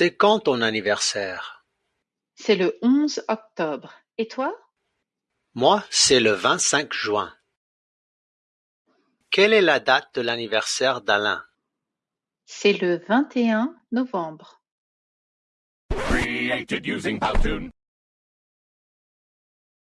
C'est quand ton anniversaire? C'est le onze octobre, et toi? Moi, c'est le vingt-cinq juin. Quelle est la date de l'anniversaire d'Alain? C'est le vingt et un novembre. Created using Powtoon.